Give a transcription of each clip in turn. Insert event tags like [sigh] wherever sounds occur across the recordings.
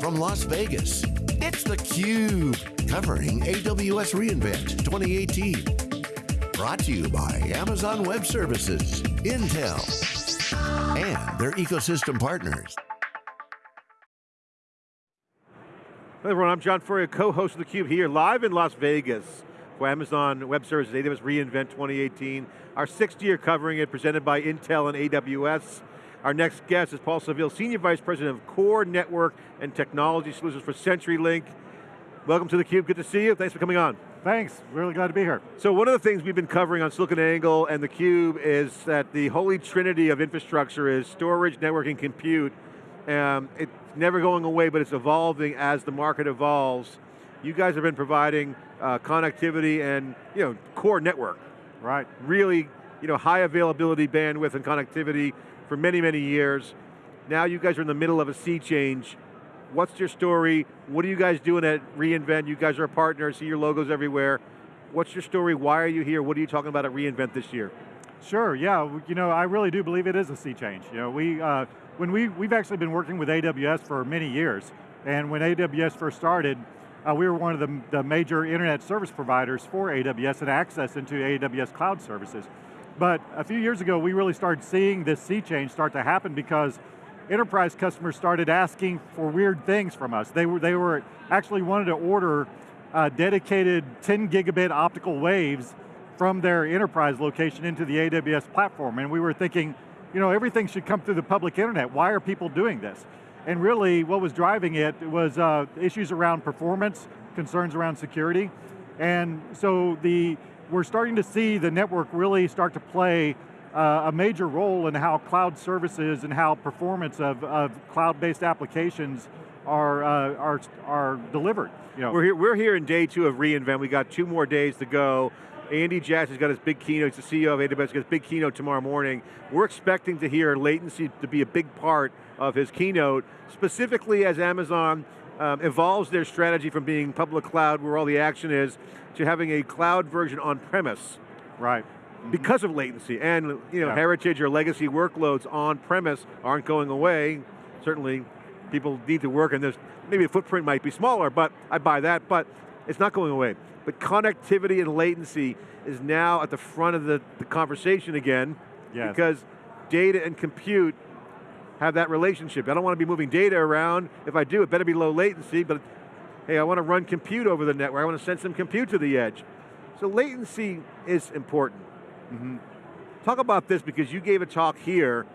From Las Vegas, it's theCUBE, covering AWS reInvent 2018. Brought to you by Amazon Web Services, Intel, and their ecosystem partners. Hello everyone, I'm John Furrier, co-host of theCUBE here, live in Las Vegas for Amazon Web Services, AWS reInvent 2018. Our sixth year covering it, presented by Intel and AWS. Our next guest is Paul Savill, Senior Vice President of Core Network and Technology Solutions for CenturyLink. Welcome to theCUBE, good to see you, thanks for coming on. Thanks, really glad to be here. So one of the things we've been covering on SiliconANGLE and theCUBE is that the holy trinity of infrastructure is storage, networking, compute. Um, it's never going away, but it's evolving as the market evolves. You guys have been providing uh, connectivity and you know core network. Right. Really, you know, high availability bandwidth and connectivity for many, many years. Now you guys are in the middle of a sea change. What's your story? What are you guys doing at reInvent? You guys are a partner, see your logos everywhere. What's your story? Why are you here? What are you talking about at reInvent this year? Sure, yeah, you know, I really do believe it is a sea change. You know, we, uh, when we, we've actually been working with AWS for many years, and when AWS first started, uh, we were one of the, the major internet service providers for AWS and access into AWS cloud services. But a few years ago, we really started seeing this sea change start to happen because enterprise customers started asking for weird things from us. They were, they were actually wanted to order uh, dedicated 10 gigabit optical waves from their enterprise location into the AWS platform. And we were thinking, you know, everything should come through the public internet. Why are people doing this? And really, what was driving it was uh, issues around performance, concerns around security. And so the, we're starting to see the network really start to play uh, a major role in how cloud services and how performance of, of cloud-based applications are, uh, are, are delivered. You know. we're, here, we're here in day two of reInvent. We got two more days to go. Andy Jassy's got his big keynote, he's the CEO of AWS, got his big keynote tomorrow morning. We're expecting to hear latency to be a big part of his keynote, specifically as Amazon um, evolves their strategy from being public cloud, where all the action is, to having a cloud version on premise. Right. Because of latency, and you know, yeah. heritage or legacy workloads on premise aren't going away. Certainly, people need to work and this. Maybe the footprint might be smaller, but I buy that, but it's not going away. But connectivity and latency is now at the front of the, the conversation again, yes. because data and compute have that relationship. I don't want to be moving data around. If I do, it better be low latency, but hey, I want to run compute over the network. I want to send some compute to the edge. So latency is important. Mm -hmm. Talk about this because you gave a talk here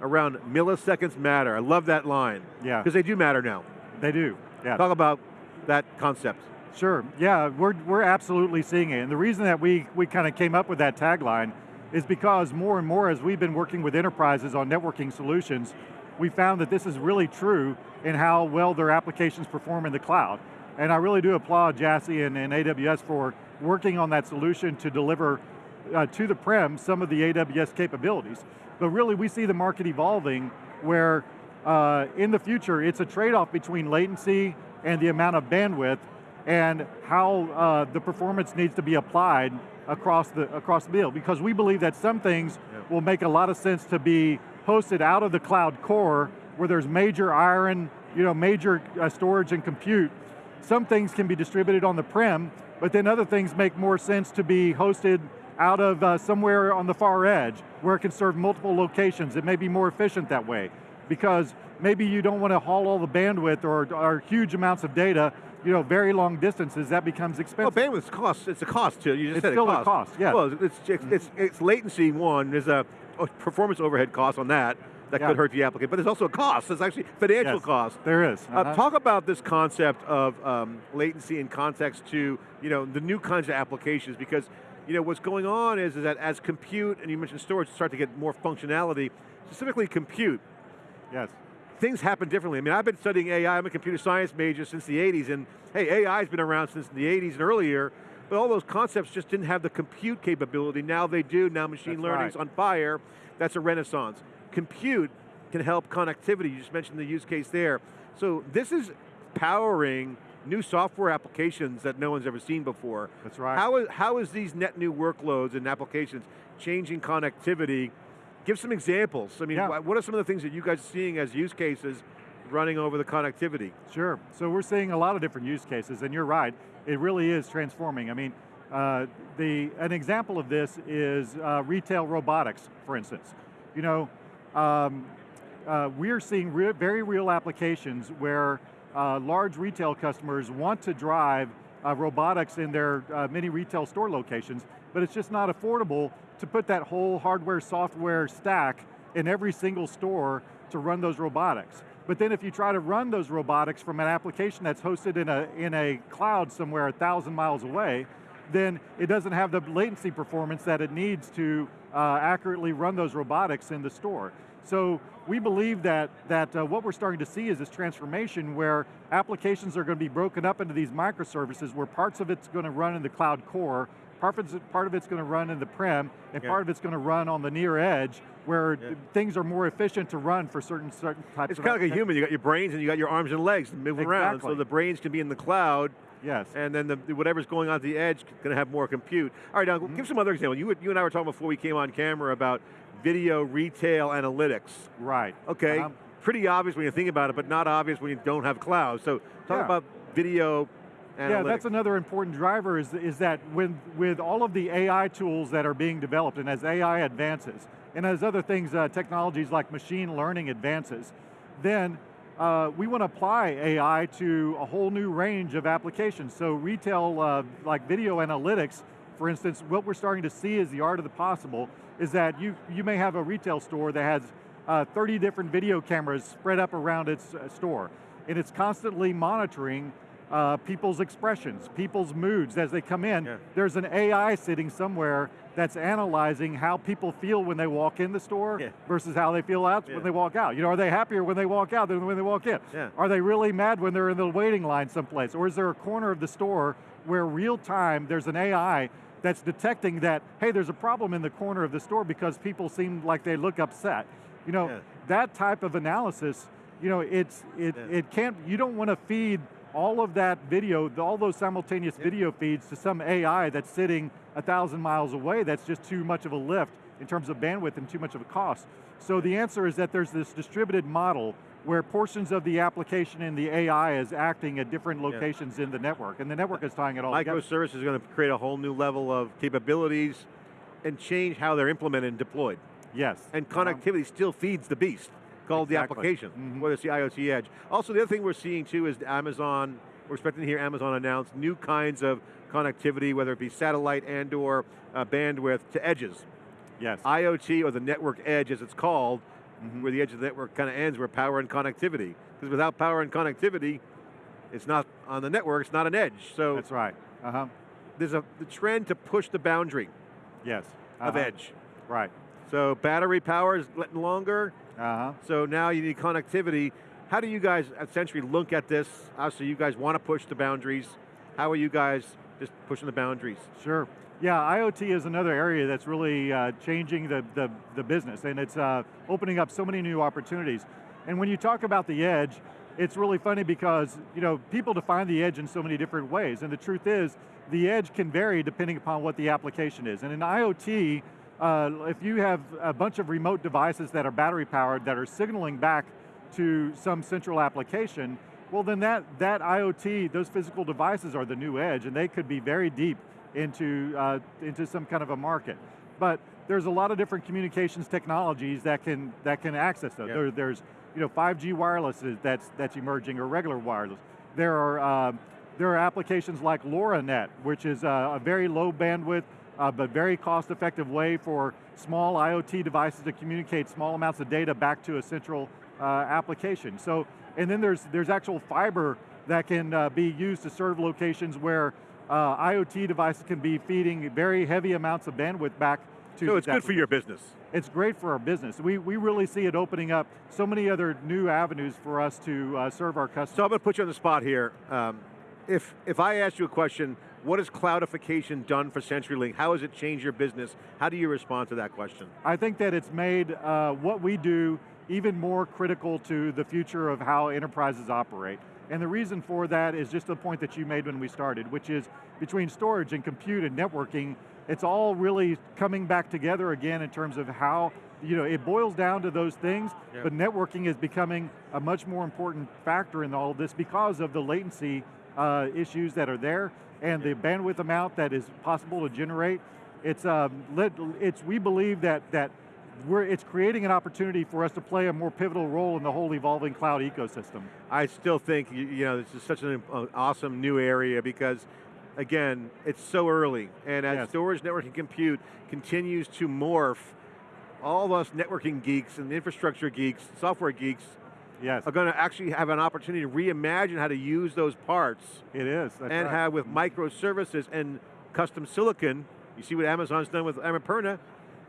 around milliseconds matter. I love that line. Yeah. Because they do matter now. They do, yeah. Talk about that concept. Sure, yeah, we're, we're absolutely seeing it. And the reason that we, we kind of came up with that tagline is because more and more as we've been working with enterprises on networking solutions, we found that this is really true in how well their applications perform in the cloud. And I really do applaud Jassy and, and AWS for working on that solution to deliver uh, to the prem some of the AWS capabilities. But really we see the market evolving where uh, in the future it's a trade-off between latency and the amount of bandwidth and how uh, the performance needs to be applied across the, across the bill. Because we believe that some things yep. will make a lot of sense to be hosted out of the cloud core where there's major iron, you know, major uh, storage and compute. Some things can be distributed on the prem, but then other things make more sense to be hosted out of uh, somewhere on the far edge where it can serve multiple locations. It may be more efficient that way because maybe you don't want to haul all the bandwidth or, or huge amounts of data you know, very long distances, that becomes expensive. Well, bandwidth costs, it's a cost too, you just it's said still it cost. a cost, yeah. Well, it's, it's, it's, it's latency, one, there's a performance overhead cost on that, that yeah. could hurt the applicant, but there's also a cost, there's actually financial yes, cost. There is. Uh -huh. uh, talk about this concept of um, latency in context to, you know, the new kinds of applications, because, you know, what's going on is, is that as compute, and you mentioned storage, start to get more functionality, specifically compute. Yes things happen differently. I mean, I've been studying AI, I'm a computer science major since the 80s, and hey, AI's been around since the 80s and earlier, but all those concepts just didn't have the compute capability. Now they do, now machine That's learning's right. on fire. That's a renaissance. Compute can help connectivity, you just mentioned the use case there. So this is powering new software applications that no one's ever seen before. That's right. How is, how is these net new workloads and applications changing connectivity Give some examples. I mean, yeah. what are some of the things that you guys are seeing as use cases running over the connectivity. Sure, so we're seeing a lot of different use cases, and you're right, it really is transforming. I mean, uh, the, an example of this is uh, retail robotics, for instance. You know, um, uh, we're seeing re very real applications where uh, large retail customers want to drive uh, robotics in their uh, many retail store locations, but it's just not affordable to put that whole hardware, software stack in every single store to run those robotics. But then if you try to run those robotics from an application that's hosted in a, in a cloud somewhere a thousand miles away, then it doesn't have the latency performance that it needs to uh, accurately run those robotics in the store. So we believe that, that uh, what we're starting to see is this transformation where applications are going to be broken up into these microservices where parts of it's going to run in the cloud core, part of it's, part of it's going to run in the prem, and yeah. part of it's going to run on the near edge, where yeah. things are more efficient to run for certain certain types it's of It's kind of like a human, you got your brains and you got your arms and legs moving exactly. around, so the brains can be in the cloud, Yes. And then the, whatever's going on at the edge going to have more compute. All right, now mm -hmm. give some other examples. You, you and I were talking before we came on camera about video retail analytics. Right. Okay, um, pretty obvious when you think about it, but not obvious when you don't have cloud. So talk yeah. about video Analytics. Yeah, that's another important driver is, is that when, with all of the AI tools that are being developed and as AI advances, and as other things, uh, technologies like machine learning advances, then uh, we want to apply AI to a whole new range of applications. So retail, uh, like video analytics, for instance, what we're starting to see is the art of the possible, is that you, you may have a retail store that has uh, 30 different video cameras spread up around its uh, store, and it's constantly monitoring uh, people's expressions, people's moods as they come in. Yeah. There's an AI sitting somewhere that's analyzing how people feel when they walk in the store yeah. versus how they feel out yeah. when they walk out. You know, are they happier when they walk out than when they walk in? Are they really mad when they're in the waiting line someplace? Or is there a corner of the store where real time there's an AI that's detecting that, hey, there's a problem in the corner of the store because people seem like they look upset. You know, yeah. that type of analysis, you know, it's it yeah. it can't. You don't want to feed all of that video, all those simultaneous yeah. video feeds to some AI that's sitting a thousand miles away. That's just too much of a lift in terms of bandwidth and too much of a cost. So the answer is that there's this distributed model where portions of the application and the AI is acting at different locations yeah. in the network, and the network is tying it all Microservice together. is going to create a whole new level of capabilities and change how they're implemented and deployed. Yes. And connectivity um, still feeds the beast, called exactly. the application, mm -hmm. whether it's the IoT edge. Also, the other thing we're seeing too is Amazon, we're expecting to hear Amazon announce new kinds of connectivity, whether it be satellite and or uh, bandwidth to edges. Yes. IoT, or the network edge as it's called, mm -hmm. where the edge of the network kind of ends, where power and connectivity. Because without power and connectivity, it's not on the network, it's not an edge. So That's right, uh-huh. There's a the trend to push the boundary yes. Uh -huh. of uh-huh. edge. Right. So battery power is getting longer, uh-huh. so now you need connectivity. How do you guys essentially look at this? Obviously you guys want to push the boundaries. How are you guys just pushing the boundaries? Sure. Yeah, IoT is another area that's really uh, changing the, the, the, business and it's uh, opening up so many new opportunities. And when you talk about the edge, it's really funny because you know people define the edge in so many different ways and the truth is the edge can vary depending upon what the application is. And in IoT, uh, if you have a bunch of remote devices that are battery powered that are signaling back to some central application, well then that, that IoT, those physical devices are the new edge and they could be very deep into, uh, into some kind of a market. But there's a lot of different communications technologies that can, that can access those. Yep. There, there's you know, 5G wireless that's, that's emerging, or regular wireless. There are, uh, there are applications like LoRaNet, which is a, a very low bandwidth, uh, but very cost effective way for small IoT devices to communicate small amounts of data back to a central uh, application. So, and then there's, there's actual fiber that can uh, be used to serve locations where uh, IoT devices can be feeding very heavy amounts of bandwidth back to So it's good for your business. It's great for our business. We, we really see it opening up so many other new avenues for us to uh, serve our customers. So I'm going to put you on the spot here. Um, if, if I ask you a question, what has cloudification done for CenturyLink? How has it changed your business? How do you respond to that question? I think that it's made uh, what we do even more critical to the future of how enterprises operate. And the reason for that is just the point that you made when we started, which is between storage and compute and networking, it's all really coming back together again in terms of how you know, it boils down to those things, Yeah. but networking is becoming a much more important factor in all of this because of the latency uh, issues that are there and the bandwidth amount that is possible to generate. It's, um, lit, it's we believe that, that it's creating an opportunity for us to play a more pivotal role in the whole evolving cloud ecosystem. I still think, you, know, this is such an uh, awesome new area because, again, it's so early. And as Yes. storage, networking, compute continues to morph, all of us networking geeks and infrastructure geeks, software geeks, Yes, are going to actually have an opportunity to reimagine how to use those parts it is. that's and right. have with microservices and custom silicon, you see what Amazon's done with Annapurna,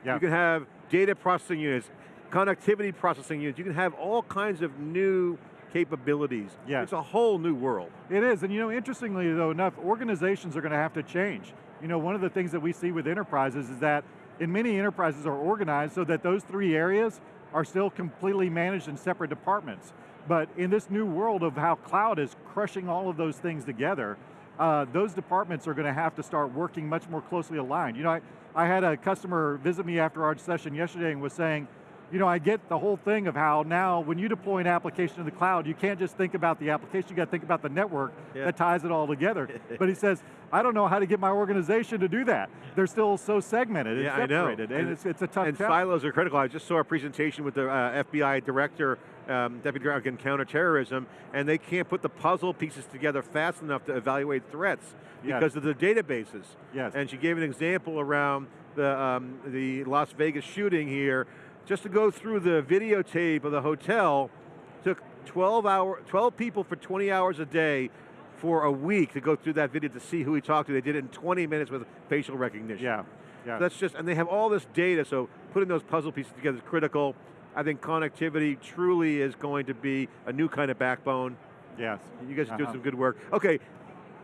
Yeah. you can have data processing units, connectivity processing units, you can have all kinds of new capabilities. Yes. It's a whole new world. It is, and you know, interestingly though enough, organizations are going to have to change. You know, one of the things that we see with enterprises is that in many enterprises are organized so that those three areas are still completely managed in separate departments. But in this new world of how cloud is crushing all of those things together, uh, those departments are going to have to start working much more closely aligned. You know, I, I had a customer visit me after our session yesterday and was saying, you know, I get the whole thing of how now when you deploy an application in the cloud, you can't just think about the application, you got to think about the network Yeah. that ties it all together. [laughs] but he says, I don't know how to get my organization to do that. They're still so segmented and Yeah, I know. separated, and, And- it's, it's a tough And challenge. silos are critical. I just saw a presentation with the uh, FBI director, um, Deputy Director on Counterterrorism, and they can't put the puzzle pieces together fast enough to evaluate threats Yes. because of the databases. Yes. And she gave an example around the, um, the Las Vegas shooting here. Just to go through the videotape of the hotel, took 12, hour, 12 people for 20 hours a day for a week to go through that video to see who he talked to. They did it in 20 minutes with facial recognition. Yeah, yeah. That's just, and they have all this data, so putting those puzzle pieces together is critical. I think connectivity truly is going to be a new kind of backbone. yes. You guys are doing Uh-huh. some good work. Okay,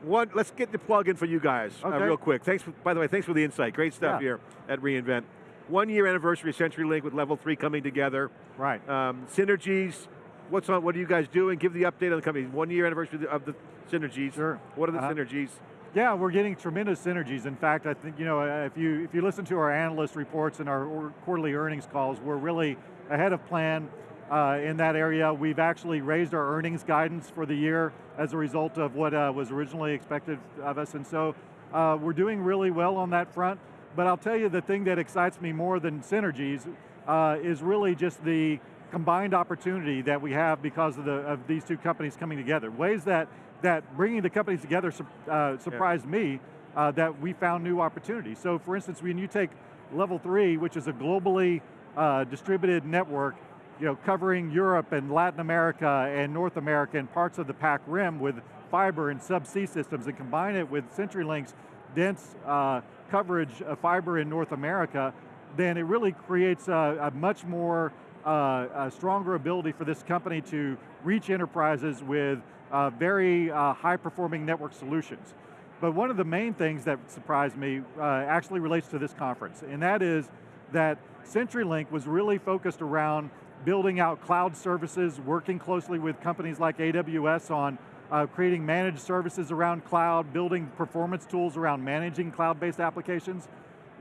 one, let's get the plug in for you guys uh, real quick. Thanks, for, by the way, thanks for the insight. Great stuff Yeah. here at reInvent. One year anniversary of CenturyLink with Level 3 coming together. Right. Um, synergies, what's on, what are you guys doing? Give the update on the company. One year anniversary of the, synergies. Sure. What are the Uh-huh. synergies? Yeah, we're getting tremendous synergies. In fact, I think you know uh, if you if you listen to our analyst reports and our quarterly earnings calls, we're really ahead of plan uh, in that area. We've actually raised our earnings guidance for the year as a result of what uh, was originally expected of us, and so uh, we're doing really well on that front. But I'll tell you the thing that excites me more than synergies uh, is really just the combined opportunity that we have because of, the, of these two companies coming together. Ways that, that bringing the companies together uh, surprised me uh, that we found new opportunities. So for instance, when you take Level 3, which is a globally uh, distributed network, you know, covering Europe and Latin America and North America and parts of the PAC Rim with fiber and subsea systems and combine it with CenturyLink's dense uh, coverage of fiber in North America, then it really creates a, a much more uh, a stronger ability for this company to reach enterprises with uh, very uh, high performing network solutions. But one of the main things that surprised me uh, actually relates to this conference, and that is that CenturyLink was really focused around building out cloud services, working closely with companies like AWS on uh, creating managed services around cloud, building performance tools around managing cloud-based applications.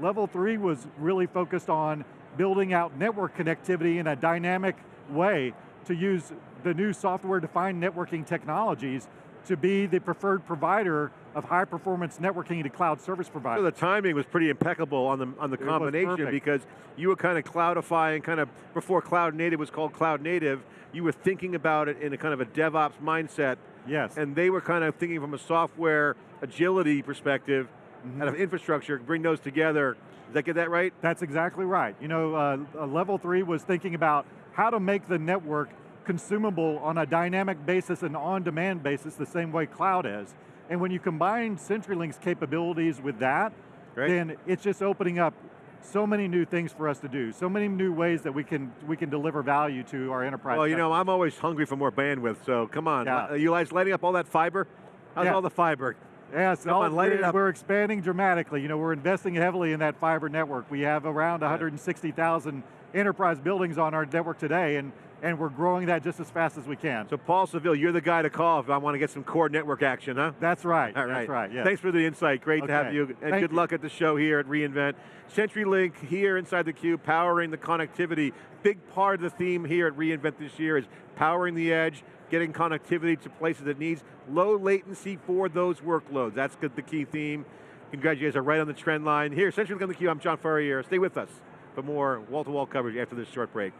Level three was really focused on building out network connectivity in a dynamic way to use the new software-defined networking technologies to be the preferred provider of high performance networking to cloud service providers. So the timing was pretty impeccable on the on the It combination because you were kind of cloudifying, kind of before cloud native was called cloud native. You were thinking about it in a kind of a DevOps mindset, yes. and they were kind of thinking from a software agility perspective, Mm-hmm. out of infrastructure, bring those together. Did I get that right? That's exactly right. You know, uh, uh, level three was thinking about how to make the network consumable on a dynamic basis and on-demand basis, the same way cloud is. And when you combine CenturyLink's capabilities with that, Right. then it's just opening up so many new things for us to do, so many new ways that we can we can deliver value to our enterprise. Well, you customers. know, I'm always hungry for more bandwidth, so come on. Yeah. Are you guys lighting up all that fiber? How's Yeah. all the fiber? Come all- on, light it we're, up. we're expanding dramatically. You know, we're investing heavily in that fiber network. We have around 160,000 enterprise buildings on our network today, and and we're growing that just as fast as we can. So Paul Savill, you're the guy to call if I want to get some core network action, huh? That's right, All right. that's right, yes. Thanks for the insight, great to have you, and Thank good you. luck at the show here at reInvent. CenturyLink here inside the cube, powering the connectivity. Big part of the theme here at reInvent this year is powering the edge, getting connectivity to places that needs low latency for those workloads. That's the key theme. Congratulations are right on the trend line. Here, CenturyLink on the cube, I'm John Furrier. Stay with us for more wall-to-wall coverage after this short break.